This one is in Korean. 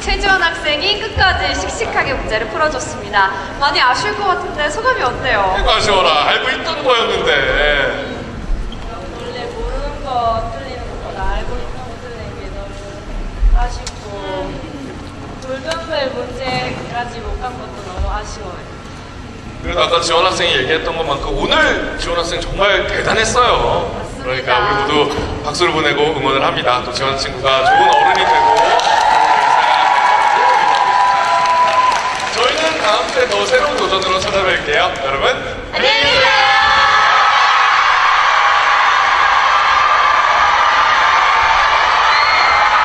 최지원 학생이 끝까지 씩씩하게 문제를 풀어줬습니다. 많이 아쉬울 것 같은데 소감이 어때요? 아쉬워라. 알고 있던 거였는데. 원래 모르는 거 틀리는 것보다 알고 있는 거 틀리는 게 너무 아쉽고 돌변별 문제까지 못 간 것도 너무 아쉬워요. 그래도 아까 지원 학생이 얘기했던 것만큼 오늘 지원 학생 정말 대단했어요. 그러니까 우리 모두 박수를 보내고 응원을 합니다. 또 지원 친구가 좋은 어른이 되고 다음 주에 더 새로운 도전으로 찾아뵐게요. 여러분.